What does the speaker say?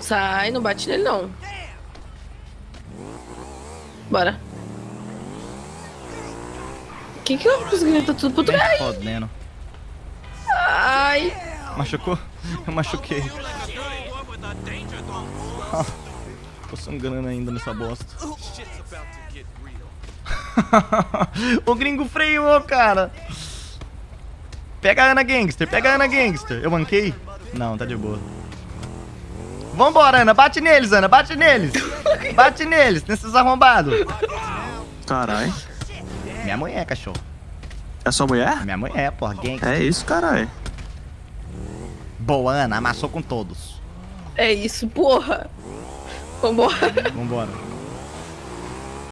Sai, não bate nele não. Bora. Quem que eu consegui tá tudo pro Nem trás? fodendo. Ai. Machucou? Eu machuquei. Ah, Tô sangrando ainda nessa bosta. o gringo freou, cara. Pega a Ana Gangster, pega a Ana Gangster. Eu manquei? Não, tá de boa. Vambora, Ana. Bate neles, Ana. Bate neles. Bate neles, nesses arrombados. Caralho. Minha mulher, cachorro. É sua mulher? Minha mulher, porra. Gangster. É isso, caralho. Boa, Ana. Amassou com todos. É isso, porra. Vambora. Vambora.